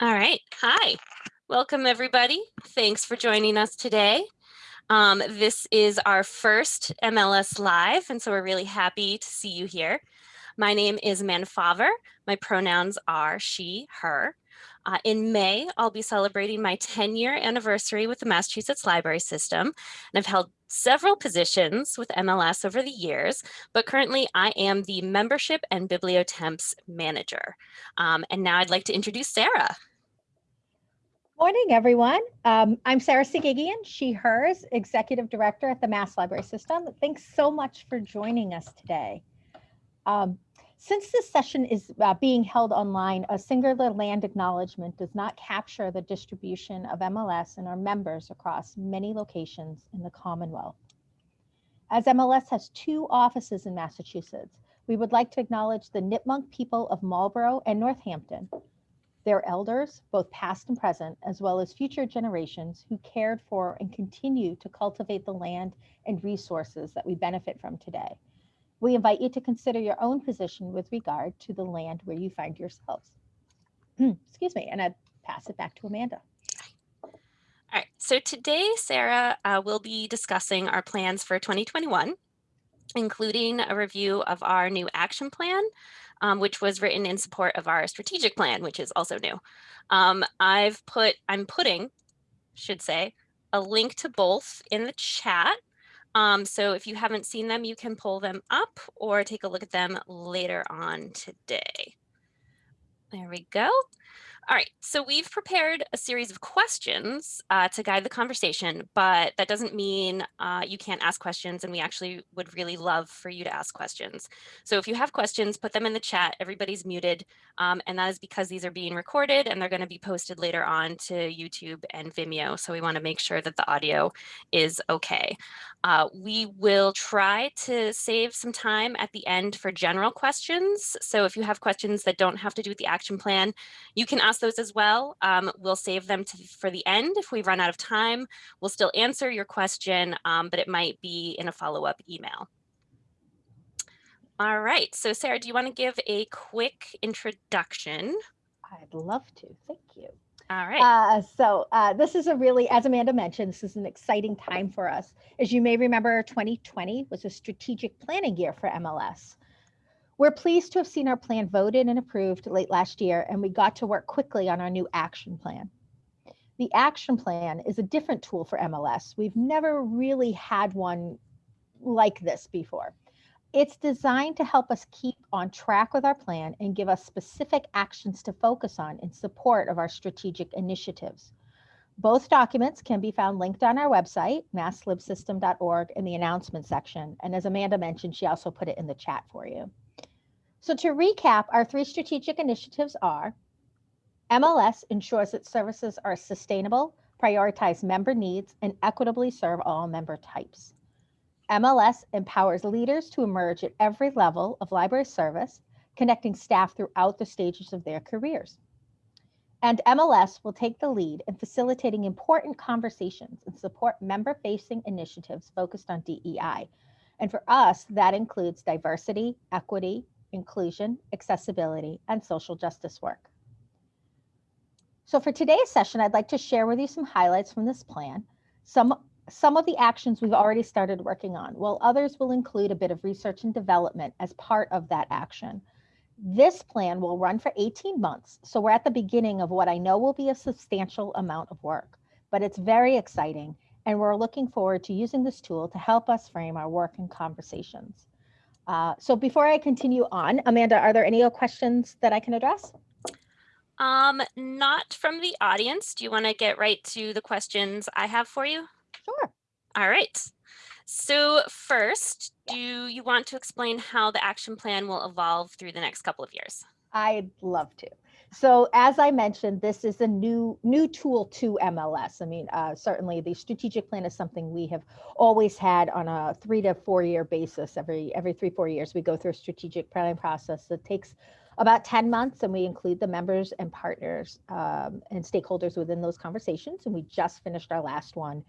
All right. Hi. Welcome, everybody. Thanks for joining us today. Um, this is our first MLS Live, and so we're really happy to see you here. My name is Amanda Faver. My pronouns are she, her. Uh, in May, I'll be celebrating my 10 year anniversary with the Massachusetts Library System. And I've held several positions with MLS over the years, but currently I am the membership and bibliotemps manager. Um, and now I'd like to introduce Sarah. Morning, everyone. Um, I'm Sarah Sogigian, she, hers, Executive Director at the Mass Library System. Thanks so much for joining us today. Um, since this session is uh, being held online, a singular land acknowledgement does not capture the distribution of MLS and our members across many locations in the Commonwealth. As MLS has two offices in Massachusetts, we would like to acknowledge the Nipmuc people of Marlborough and Northampton, their elders, both past and present, as well as future generations who cared for and continue to cultivate the land and resources that we benefit from today. We invite you to consider your own position with regard to the land where you find yourselves. Excuse me, and I pass it back to Amanda. All right, so today, Sarah uh, will be discussing our plans for 2021, including a review of our new action plan, um, which was written in support of our strategic plan, which is also new. Um, I've put, I'm putting, should say, a link to both in the chat. Um, so if you haven't seen them, you can pull them up or take a look at them later on today. There we go. All right, so we've prepared a series of questions uh, to guide the conversation, but that doesn't mean uh, you can't ask questions and we actually would really love for you to ask questions. So if you have questions, put them in the chat, everybody's muted, um, and that is because these are being recorded and they're gonna be posted later on to YouTube and Vimeo, so we wanna make sure that the audio is okay. Uh, we will try to save some time at the end for general questions. So if you have questions that don't have to do with the action plan, you can ask those as well. Um, we'll save them to, for the end. If we run out of time, we'll still answer your question, um, but it might be in a follow-up email. All right, so Sarah, do you want to give a quick introduction? I'd love to, thank you. All right. Uh, so uh, this is a really, as Amanda mentioned, this is an exciting time for us. As you may remember, 2020 was a strategic planning year for MLS. We're pleased to have seen our plan voted and approved late last year, and we got to work quickly on our new action plan. The action plan is a different tool for MLS. We've never really had one like this before. It's designed to help us keep on track with our plan and give us specific actions to focus on in support of our strategic initiatives. Both documents can be found linked on our website, masslibsystem.org in the announcement section. And as Amanda mentioned, she also put it in the chat for you. So to recap, our three strategic initiatives are MLS ensures that services are sustainable, prioritize member needs, and equitably serve all member types. MLS empowers leaders to emerge at every level of library service, connecting staff throughout the stages of their careers. And MLS will take the lead in facilitating important conversations and support member-facing initiatives focused on DEI. And for us, that includes diversity, equity, inclusion, accessibility, and social justice work. So for today's session, I'd like to share with you some highlights from this plan, some some of the actions we've already started working on, while others will include a bit of research and development as part of that action. This plan will run for 18 months, so we're at the beginning of what I know will be a substantial amount of work, but it's very exciting, and we're looking forward to using this tool to help us frame our work and conversations. Uh, so before I continue on, Amanda, are there any questions that I can address? Um, not from the audience. Do you want to get right to the questions I have for you? Sure. All right. So first, do you want to explain how the action plan will evolve through the next couple of years? I'd love to. So as I mentioned, this is a new new tool to MLS. I mean, uh, certainly the strategic plan is something we have always had on a three to four year basis. Every every three four years, we go through a strategic planning process that takes about 10 months and we include the members and partners um, and stakeholders within those conversations. And we just finished our last one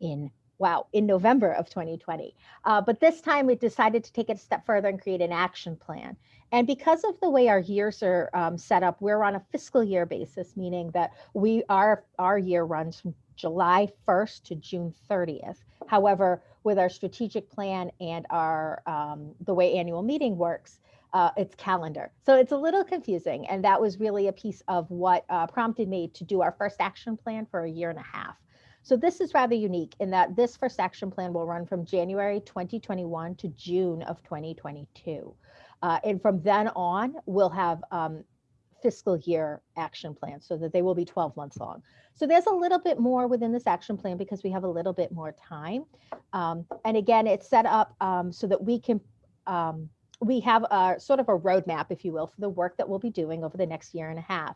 in wow, in November of 2020. Uh, but this time we decided to take it a step further and create an action plan. And because of the way our years are um, set up, we're on a fiscal year basis, meaning that we our our year runs from July 1st to June 30th. However, with our strategic plan and our um, the way annual meeting works, uh, it's calendar. So it's a little confusing. And that was really a piece of what uh, prompted me to do our first action plan for a year and a half. So this is rather unique in that this first action plan will run from January 2021 to June of 2022. Uh, and from then on, we'll have um, fiscal year action plans so that they will be 12 months long. So there's a little bit more within this action plan because we have a little bit more time. Um, and again, it's set up um, so that we can, um, we have a sort of a roadmap, if you will, for the work that we'll be doing over the next year and a half.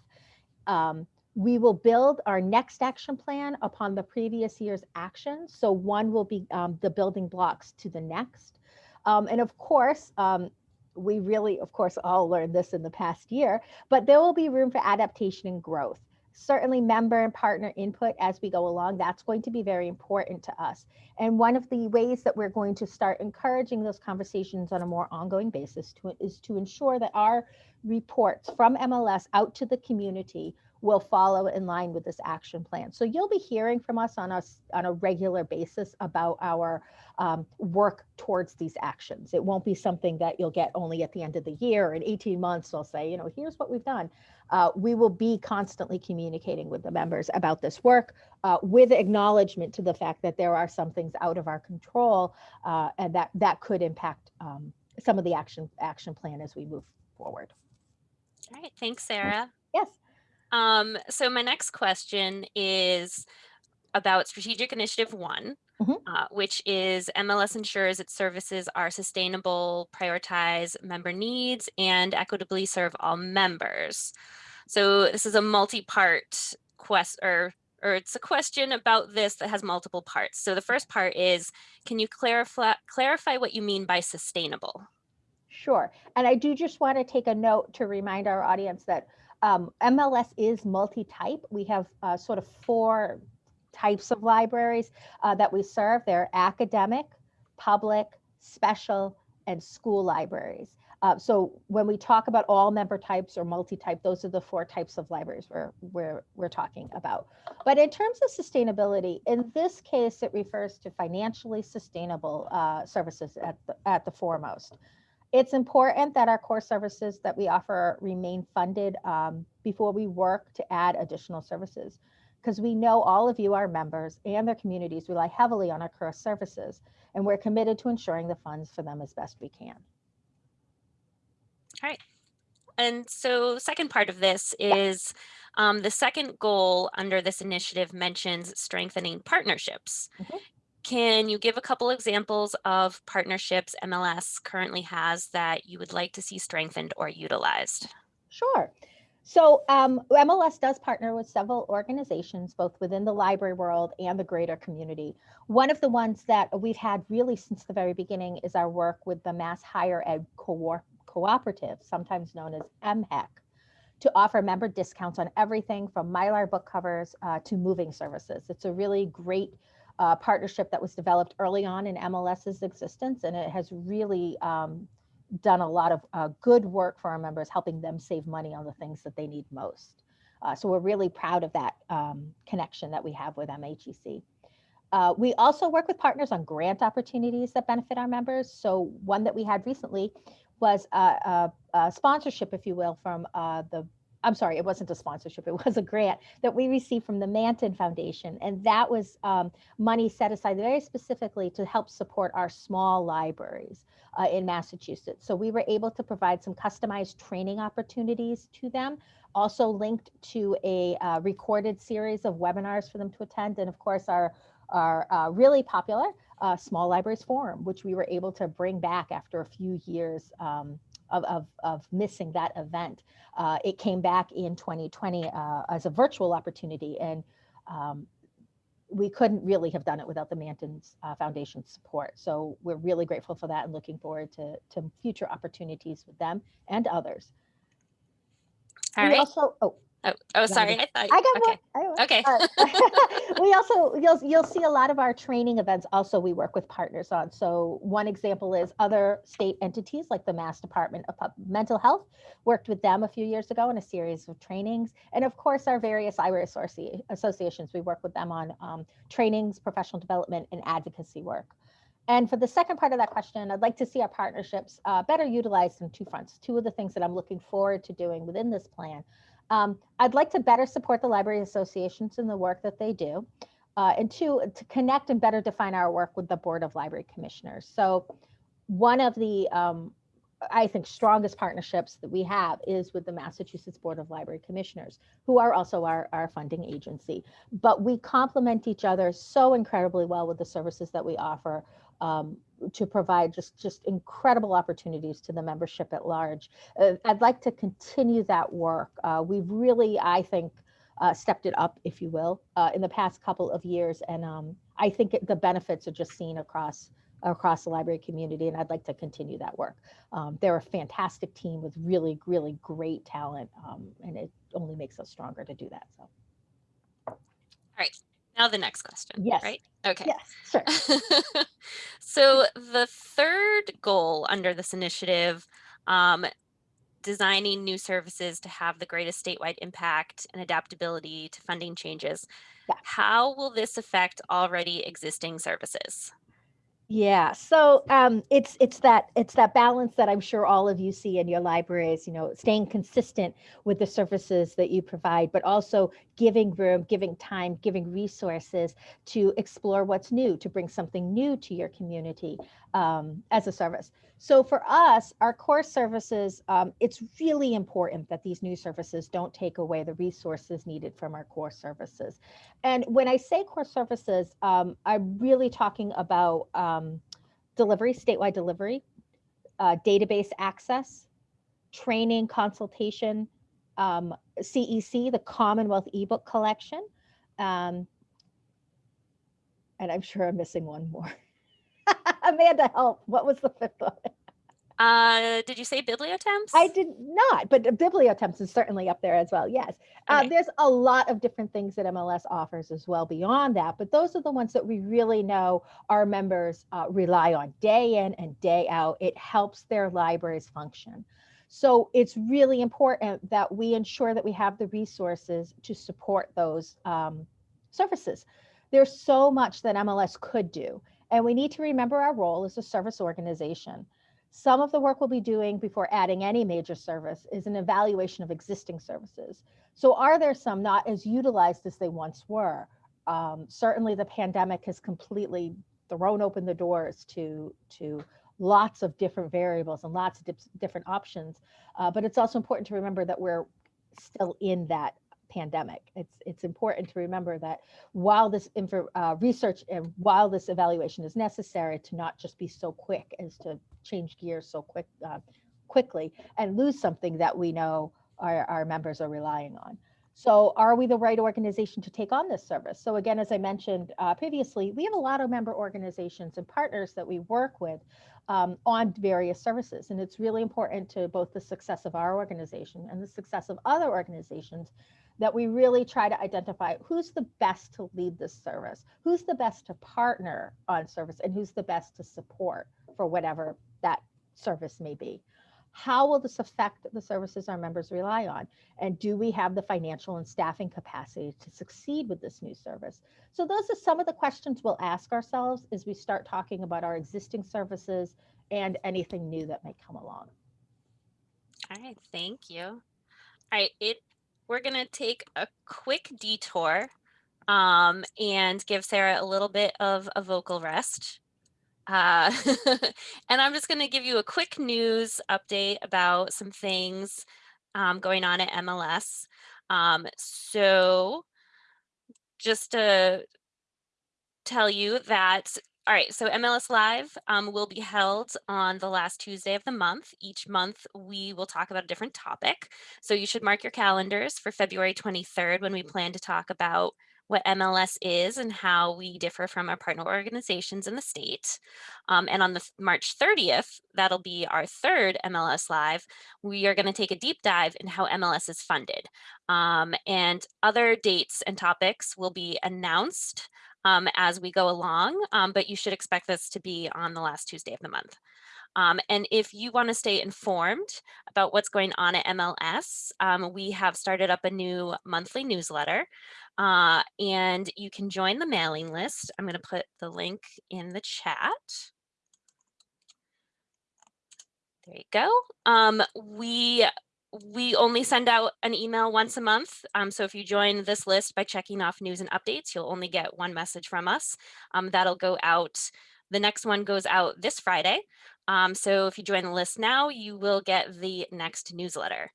We will build our next action plan upon the previous year's actions. So one will be um, the building blocks to the next. Um, and of course, um, we really, of course, all learned this in the past year, but there will be room for adaptation and growth. Certainly member and partner input as we go along, that's going to be very important to us. And one of the ways that we're going to start encouraging those conversations on a more ongoing basis to, is to ensure that our reports from MLS out to the community will follow in line with this action plan. So you'll be hearing from us on us on a regular basis about our um, work towards these actions. It won't be something that you'll get only at the end of the year. In 18 months, they'll say, you know, here's what we've done. Uh, we will be constantly communicating with the members about this work uh, with acknowledgement to the fact that there are some things out of our control uh, and that that could impact um, some of the action action plan as we move forward. All right, thanks, Sarah. Yes. Um, so my next question is about Strategic Initiative One, Mhm. uh, which is MLS ensures its services are sustainable, prioritize member needs, and equitably serve all members. So this is a multi-part quest or or it's a question about this that has multiple parts. So the first part is, can you clarify clarify what you mean by sustainable? Sure. And I do just want to take a note to remind our audience that um, MLS is multi-type. We have uh, sort of four types of libraries uh, that we serve. They're academic, public, special, and school libraries. Uh, so when we talk about all member types or multi-type, those are the four types of libraries we're, we're, we're talking about. But in terms of sustainability, in this case, it refers to financially sustainable uh, services at the, at the foremost. It's important that our core services that we offer remain funded um, before we work to add additional services because we know all of you, our members and their communities rely heavily on our core services, and we're committed to ensuring the funds for them as best we can. All right. And so second part of this is um, the second goal under this initiative mentions strengthening partnerships. Mhm. Can you give a couple examples of partnerships MLS currently has that you would like to see strengthened or utilized? Sure. So um, MLS does partner with several organizations, both within the library world and the greater community. One of the ones that we've had really since the very beginning is our work with the Mass Higher Ed Co Cooperative, sometimes known as MHEC, to offer member discounts on everything from Mylar book covers uh, to moving services. It's a really great uh, partnership that was developed early on in MLS's existence, and it has really um, done a lot of uh, good work for our members, helping them save money on the things that they need most. Uh, so we're really proud of that um, connection that we have with MHEC. Uh, we also work with partners on grant opportunities that benefit our members. So one that we had recently was a, a, a sponsorship, if you will, from uh, the I'm sorry, it wasn't a sponsorship, it was a grant that we received from the Manton Foundation. And that was um, money set aside very specifically to help support our small libraries uh, in Massachusetts. So we were able to provide some customized training opportunities to them, also linked to a uh, recorded series of webinars for them to attend. And of course, our, our uh, really popular uh, Small Libraries Forum, which we were able to bring back after a few years um, of, of, of, missing that event. Uh, it came back in 2020 uh, as a virtual opportunity and um, we couldn't really have done it without the Manton's uh, Foundation support. So we're really grateful for that and looking forward to, to future opportunities with them and others. All we right. also, oh, Oh, oh, sorry. I thought, I got okay, more. I okay. we also you'll you'll see a lot of our training events also we work with partners on. So one example is other state entities like the Mass Department of Pub- Mental Health worked with them a few years ago in a series of trainings, and of course our various IRA associ- associations we work with them on um, trainings, professional development, and advocacy work. And for the second part of that question, I'd like to see our partnerships uh, better utilized in two fronts. Two of the things that I'm looking forward to doing within this plan um, I'd like to better support the library associations in the work that they do. Uh, and two, to connect and better define our work with the Board of Library Commissioners. So one of the, um, I think, strongest partnerships that we have is with the Massachusetts Board of Library Commissioners, who are also our, our funding agency. But we complement each other so incredibly well with the services that we offer um, to provide just just incredible opportunities to the membership at large. Uh, I'd like to continue that work. Uh, we've really, I think, uh, stepped it up, if you will, uh, in the past couple of years, and um, I think it, the benefits are just seen across across the library community, and I'd like to continue that work. Um, they're a fantastic team with really, really great talent, um, and it only makes us stronger to do that. So, All right. Now the next question. Yes. Right? Okay. yes, sure. so the third goal under this initiative, um, designing new services to have the greatest statewide impact and adaptability to funding changes. Yeah. How will this affect already existing services? Yeah, so um, it's it's that it's that balance that I'm sure all of you see in your libraries. You know, staying consistent with the services that you provide, but also giving room, giving time, giving resources to explore what's new, to bring something new to your community um, as a service. So for us, our core services, um, it's really important that these new services don't take away the resources needed from our core services. And when I say core services, um, I'm really talking about um, delivery, statewide delivery, uh, database access, training, consultation, um, CEC, the Commonwealth ebook collection. Um, and I'm sure I'm missing one more. Amanda, help. What was the fifth one? Uh, did you say bibliotemps? I did not, but bibliotemps is certainly up there as well. Yes. Uh, there's a lot of different things that MLS offers as well beyond that, but those are the ones that we really know our members uh, rely on day in and day out. It helps their libraries function. So it's really important that we ensure that we have the resources to support those um, services. There's so much that MLS could do, and we need to remember our role as a service organization. Some of the work we'll be doing before adding any major service is an evaluation of existing services. So are there some not as utilized as they once were? Um, certainly the pandemic has completely thrown open the doors to, to lots of different variables and lots of different options. Uh, but it's also important to remember that we're still in that pandemic. It's, it's important to remember that while this info, uh, research and while this evaluation is necessary to not just be so quick as to change gears so quick uh, quickly and lose something that we know our, our members are relying on. So are we the right organization to take on this service? So again, as I mentioned uh, previously, we have a lot of member organizations and partners that we work with um, on various services. And it's really important to both the success of our organization and the success of other organizations that we really try to identify who's the best to lead this service, who's the best to partner on service, and who's the best to support for whatever that service may be. How will this affect the services our members rely on? And do we have the financial and staffing capacity to succeed with this new service? So those are some of the questions we'll ask ourselves as we start talking about our existing services and anything new that may come along. All right, thank you. All right, it we're gonna take a quick detour um, and give Sarah a little bit of a vocal rest. Uh, and I'm just gonna give you a quick news update about some things um, going on at MLS. Um, so just to tell you that all right, so MLS Live um, will be held on the last Tuesday of the month. Each month, we will talk about a different topic. So you should mark your calendars for February 23rd when we plan to talk about what MLS is and how we differ from our partner organizations in the state. Um, and on the March 30th, that'll be our third MLS Live, we are gonna take a deep dive in how MLS is funded. Um, and other dates and topics will be announced um, as we go along, um, but you should expect this to be on the last Tuesday of the month. Um, and if you want to stay informed about what's going on at MLS, um, we have started up a new monthly newsletter uh, and you can join the mailing list. I'm going to put the link in the chat. There you go. Um, we we only send out an email once a month. Um, so if you join this list by checking off news and updates, you'll only get one message from us. Um, that'll go out. The next one goes out this Friday. Um, so if you join the list now, you will get the next newsletter.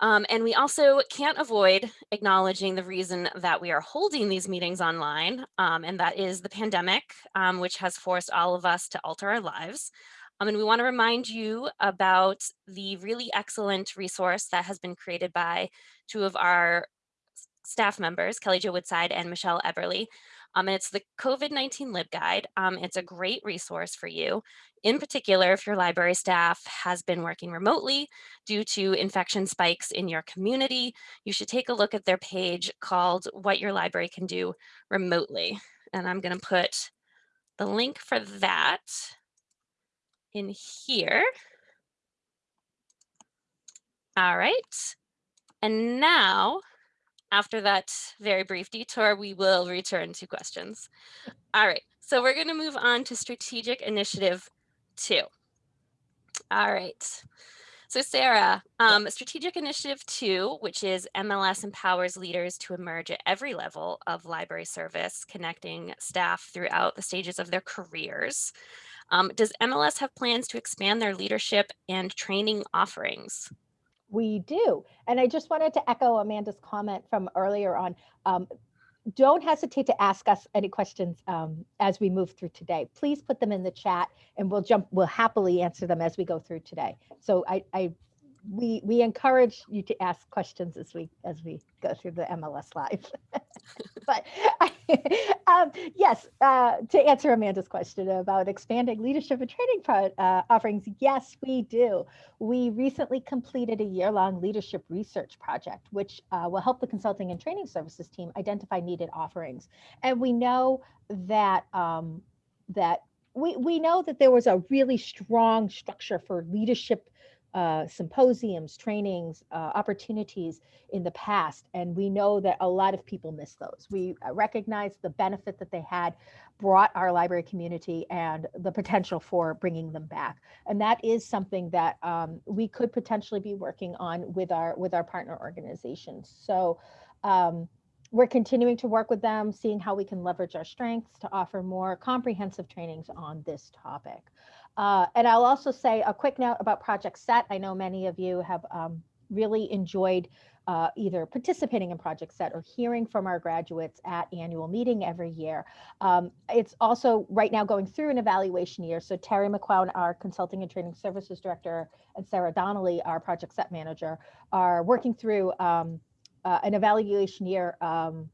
Um, and we also can't avoid acknowledging the reason that we are holding these meetings online, um, and that is the pandemic, um, which has forced all of us to alter our lives. Um, and we want to remind you about the really excellent resource that has been created by two of our staff members, Kelly Jo Woodside and Michelle Eberle. Um, and it's the COVID-19 LibGuide. Um, it's a great resource for you. In particular, if your library staff has been working remotely due to infection spikes in your community, you should take a look at their page called What Your Library Can Do Remotely. And I'm gonna put the link for that in here. All right. And now after that very brief detour, we will return to questions. All right, so we're gonna move on to strategic initiative two. All right, so Sarah, um, strategic initiative two, which is MLS empowers leaders to emerge at every level of library service, connecting staff throughout the stages of their careers. Um, does MLS have plans to expand their leadership and training offerings? We do. And I just wanted to echo Amanda's comment from earlier on. Um, don't hesitate to ask us any questions um, as we move through today. Please put them in the chat and we'll jump, we'll happily answer them as we go through today. So I, I we we encourage you to ask questions as we as we go through the MLS live. but I, um, yes, uh, to answer Amanda's question about expanding leadership and training pro, uh, offerings, yes, we do. We recently completed a year-long leadership research project, which uh, will help the consulting and training services team identify needed offerings. And we know that um, that we we know that there was a really strong structure for leadership uh, symposiums, trainings, uh, opportunities in the past. And we know that a lot of people miss those. We uh, recognize the benefit that they had brought our library community and the potential for bringing them back. And that is something that um, we could potentially be working on with our with our partner organizations. So um, we're continuing to work with them, seeing how we can leverage our strengths to offer more comprehensive trainings on this topic. Uh, and I'll also say a quick note about Project SET. I know many of you have um, really enjoyed uh, either participating in Project SET or hearing from our graduates at annual meeting every year. Um, it's also right now going through an evaluation year. So Terry McQuown, our Consulting and Training Services Director, and Sarah Donnelly, our Project SET Manager, are working through um, uh, an evaluation year um,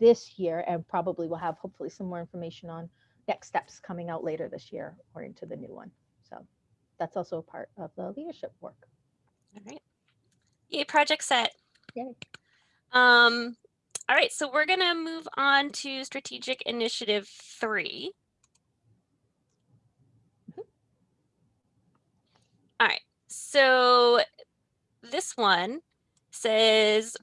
this year and probably will have hopefully some more information on next steps coming out later this year or into the new one. So that's also a part of the leadership work. All right. Yay, project set. Yay. Um, all right, so we're gonna move on to strategic initiative three. Mm -hmm. All right, so this one says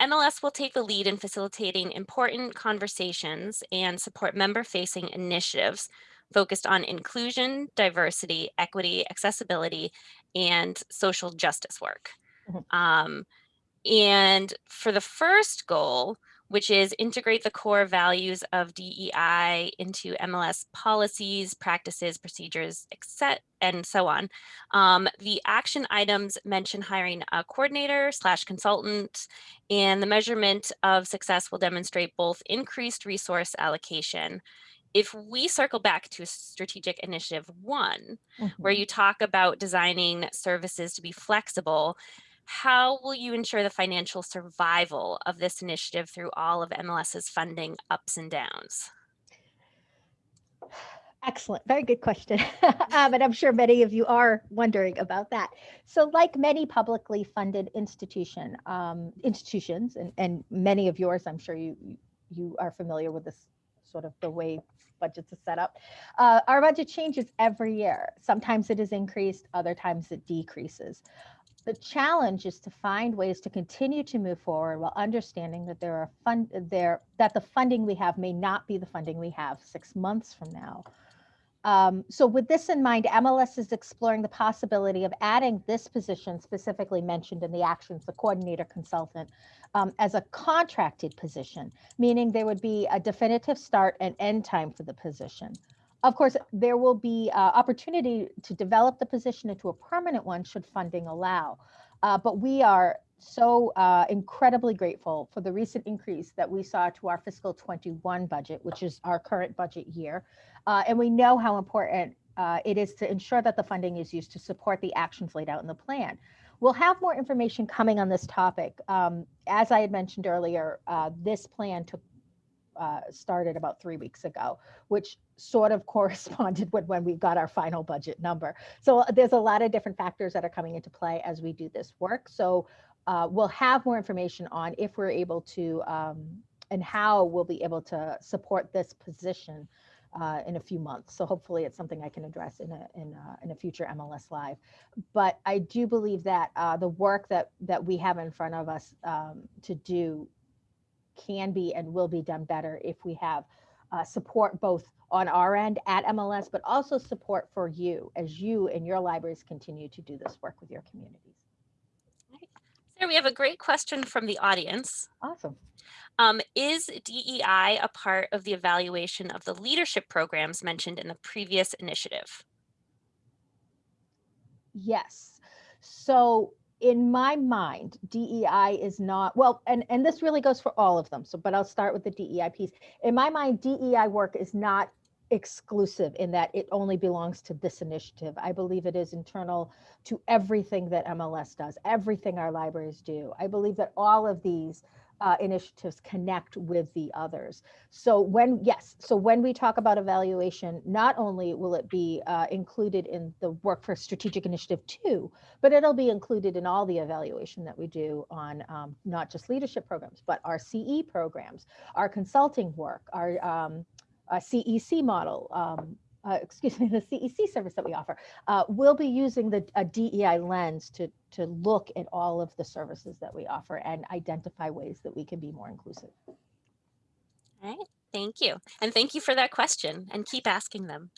MLS will take the lead in facilitating important conversations and support member-facing initiatives focused on inclusion, diversity, equity, accessibility, and social justice work. Mm -hmm. um, and for the first goal, which is integrate the core values of DEI into MLS policies, practices, procedures, etc., and so on. Um, the action items mention hiring a coordinator slash consultant, and the measurement of success will demonstrate both increased resource allocation. If we circle back to strategic initiative one, mm -hmm. where mm-hmm. you talk about designing services to be flexible, How will you ensure the financial survival of this initiative through all of MLS's funding ups and downs? Excellent. Very good question. um, and I'm sure many of you are wondering about that. So like many publicly funded institution, um, institutions and, and many of yours, I'm sure you, you are familiar with this sort of the way budgets are set up. Uh, our budget changes every year. Sometimes it is increased, other times it decreases. The challenge is to find ways to continue to move forward while understanding that there are fund there that the funding we have may not be the funding we have six months from now. Um, so with this in mind, MLS is exploring the possibility of adding this position specifically mentioned in the actions, the coordinator consultant, um, as a contracted position, meaning there would be a definitive start and end time for the position. Of course, there will be uh, opportunity to develop the position into a permanent one should funding allow. Uh, but we are so uh, incredibly grateful for the recent increase that we saw to our fiscal 21 budget, which is our current budget year. Uh, and we know how important uh, it is to ensure that the funding is used to support the actions laid out in the plan. We'll have more information coming on this topic. Um, as I had mentioned earlier, uh, this plan took uh, started about three weeks ago, which sort of corresponded with when we got our final budget number. So uh, there's a lot of different factors that are coming into play as we do this work. So uh, we'll have more information on if we're able to um, and how we'll be able to support this position uh, in a few months. So hopefully it's something I can address in a in a, in a future MLS Live. But I do believe that uh, the work that that we have in front of us um, to do can be and will be done better if we have uh, support both on our end at MLS, but also support for you as you and your libraries continue to do this work with your communities. So we have a great question from the audience. Awesome. Um, is DEI a part of the evaluation of the leadership programs mentioned in the previous initiative? Yes. So in my mind, DEI is not, well, and, and this really goes for all of them. So, but I'll start with the DEI piece. In my mind, DEI work is not exclusive in that it only belongs to this initiative. I believe it is internal to everything that MLS does, everything our libraries do. I believe that all of these uh, initiatives connect with the others. So when, yes, so when we talk about evaluation, not only will it be uh, included in the work for strategic initiative two, but it'll be included in all the evaluation that we do on um, not just leadership programs, but our CE programs, our consulting work, our um, CEC model, um, uh, excuse me, the CEC service that we offer, uh, we'll be using the a DEI lens to, to look at all of the services that we offer and identify ways that we can be more inclusive. All right, thank you. And thank you for that question and keep asking them.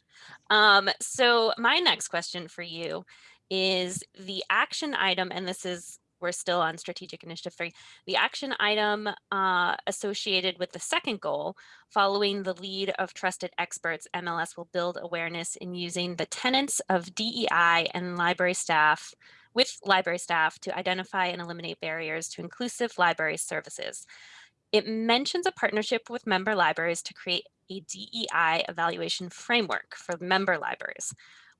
Um, so my next question for you is the action item, and this is we're still on strategic initiative three. The action item uh, associated with the second goal, following the lead of trusted experts, MLS will build awareness in using the tenets of DEI and library staff with library staff to identify and eliminate barriers to inclusive library services. It mentions a partnership with member libraries to create a DEI evaluation framework for member libraries.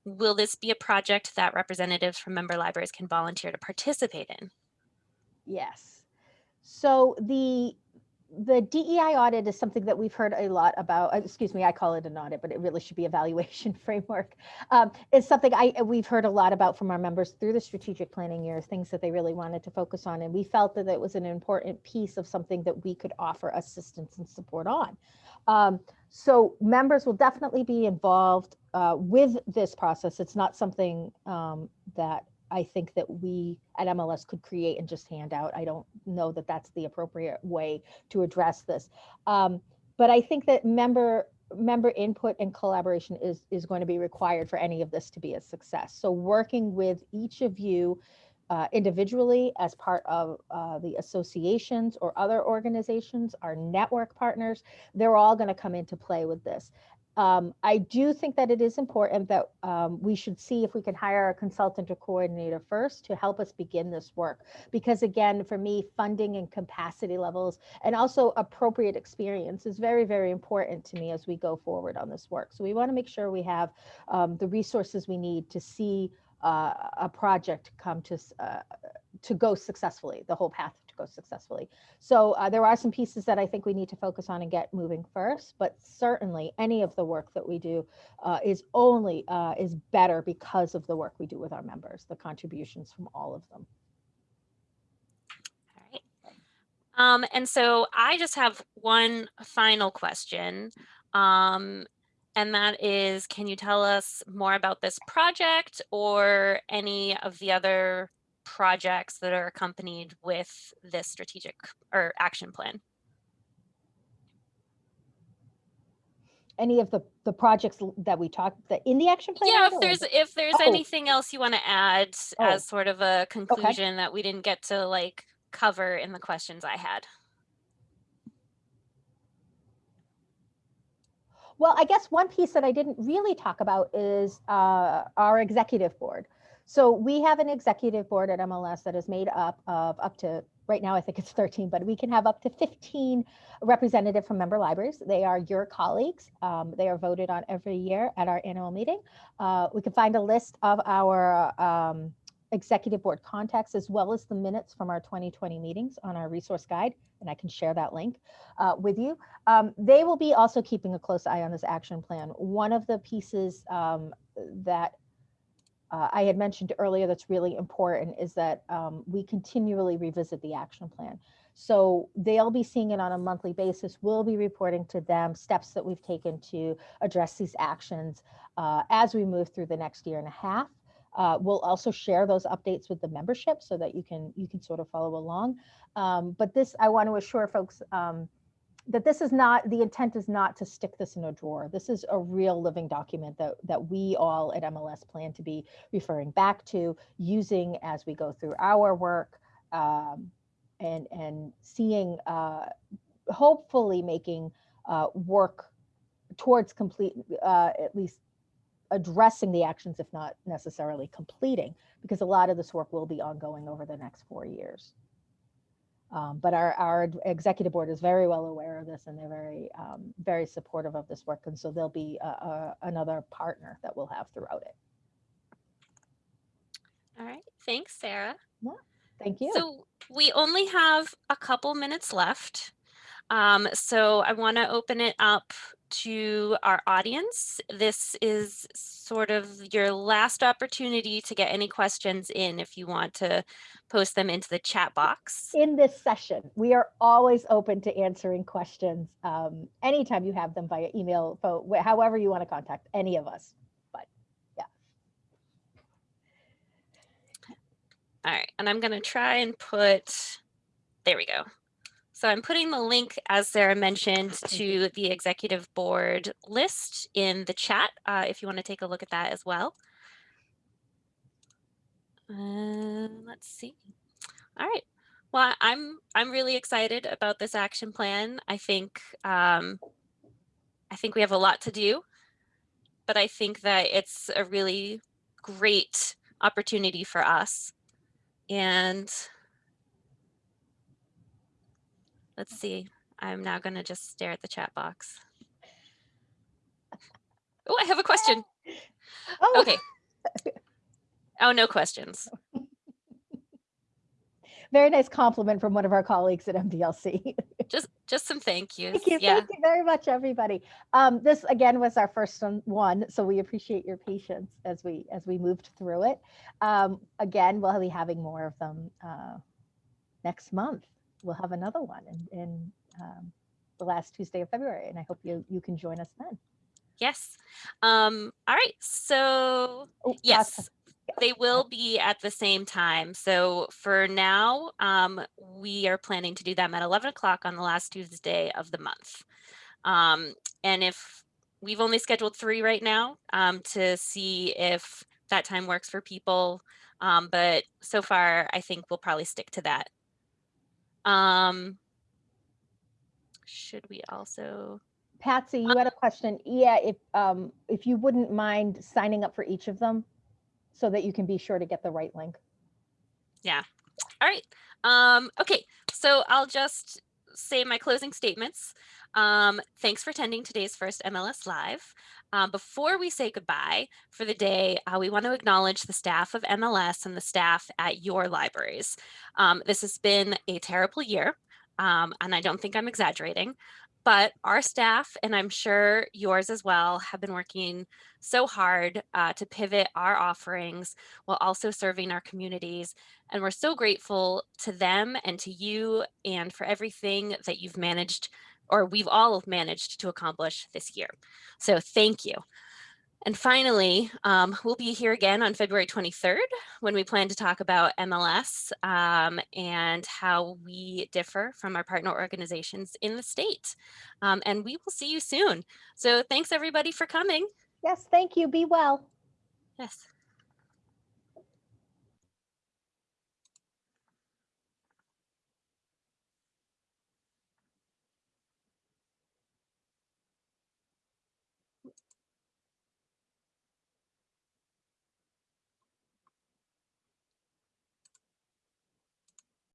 Will this be a project that representatives from member libraries can volunteer to participate in? Yes. So the the DEI audit is something that we've heard a lot about. Uh, excuse me, I call it an audit, but it really should be a evaluation framework. Um, it's something I we've heard a lot about from our members through the strategic planning years, things that they really wanted to focus on, and we felt that it was an important piece of something that we could offer assistance and support on. Um, so members will definitely be involved uh, with this process. It's not something um, that I think that we at MLS could create and just hand out. I don't know that that's the appropriate way to address this. Um, but I think that member member input and collaboration is is going to be required for any of this to be a success. So working with each of you uh, individually as part of uh, the associations or other organizations, our network partners, they're all going to come into play with this. Um, I do think that it is important that um, we should see if we can hire a consultant or coordinator first to help us begin this work. Because again, for me, funding and capacity levels and also appropriate experience is very, very important to me as we go forward on this work. So we want to make sure we have um, the resources we need to see uh, a project come to uh, to go successfully, the whole path to go successfully. So uh, there are some pieces that I think we need to focus on and get moving first, but certainly any of the work that we do uh, is only uh, is better because of the work we do with our members, the contributions from all of them. All right. Um, and so I just have one final question. Um, and that is, can you tell us more about this project or any of the other projects that are accompanied with this strategic or action plan? Any of the, the projects that we talked, that in the action plan? Yeah, if there's if there's Oh. anything else you want to add Oh. as sort of a conclusion that we didn't get to like cover in the questions I had. Well, I guess one piece that I didn't really talk about is uh, our executive board. So we have an executive board at MLS that is made up of up to, right now, I think it's 13, but we can have up to 15 representative from member libraries. They are your colleagues. Um, They are voted on every year at our annual meeting. Uh, We can find a list of our um, executive board contacts as well as the minutes from our 2020 meetings on our resource guide, and I can share that link uh, with you. Um, they will be also keeping a close eye on this action plan. One of the pieces um, that uh, I had mentioned earlier that's really important is that um, we continually revisit the action plan. So they'll be seeing it on a monthly basis. We'll be reporting to them steps that we've taken to address these actions uh, as we move through the next year and a half. Uh, we'll also share those updates with the membership so that you can you can sort of follow along. Um, but this, I want to assure folks um, that this is not the intent is not to stick this in a drawer. This is a real living document that that we all at MLS plan to be referring back to, using as we go through our work, um, and and seeing, uh, hopefully making uh, work towards complete, uh, at least addressing the actions, if not necessarily completing, because a lot of this work will be ongoing over the next four years. Um, but our, our executive board is very well aware of this and they're very, um, very supportive of this work. And so there'll be a, a, another partner that we'll have throughout it. All right. Thanks, Sarah. Yeah, Thank you. So we only have a couple minutes left. Um, so I want to open it up to our audience. This is sort of your last opportunity to get any questions in if you want to post them into the chat box. in this session, we are always open to answering questions um, anytime you have them via email, phone, however you want to contact any of us. But yeah. All right, and I'm gonna try and put, there we go. So I'm putting the link, as Sarah mentioned, to the executive board list in the chat, uh, if you want to take a look at that as well. Uh, let's see. All right. Well, I'm I'm really excited about this action plan. I think um, I think we have a lot to do, but I think that it's a really great opportunity for us. And let's see, I'm now going to just stare at the chat box. Oh, I have a question. Oh, Okay. Oh, no questions. very nice compliment from one of our colleagues at MDLC. Just just some thank yous. Thank you. yeah. Thank you very much, everybody. Um, this again was our first one- so we appreciate your patience as we as we moved through it. Um, again, we'll be having more of them uh, next month. We'll have another one in, in um, the last Tuesday of February, and I hope you you can join us then. Yes. Um, all right. So Oh, yes, they will be at the same time. So for now, um, we are planning to do them at 11 o'clock on the last Tuesday of the month. Um, and if we've only scheduled three right now um, to see if that time works for people. Um, but so far, I think we'll probably stick to that. Um, should we also? Patsy, you had a question. Yeah, if um, if you wouldn't mind signing up for each of them, so that you can be sure to get the right link. Yeah. All right. Um, okay, so I'll just say my closing statements. Um, thanks for attending today's first MLS Live. Um, before we say goodbye for the day, uh, we want to acknowledge the staff of MLS and the staff at your libraries. Um, this has been a terrible year, um, and I don't think I'm exaggerating, but our staff, and I'm sure yours as well, have been working so hard uh, to pivot our offerings while also serving our communities. And we're so grateful to them and to you and for everything that you've managed or we've all managed to accomplish this year. So thank you. And finally, um, we'll be here again on February 23rd when we plan to talk about MLS um, and how we differ from our partner organizations in the state. Um, and we will see you soon. So thanks everybody for coming. Yes, thank you. Be well. Yes.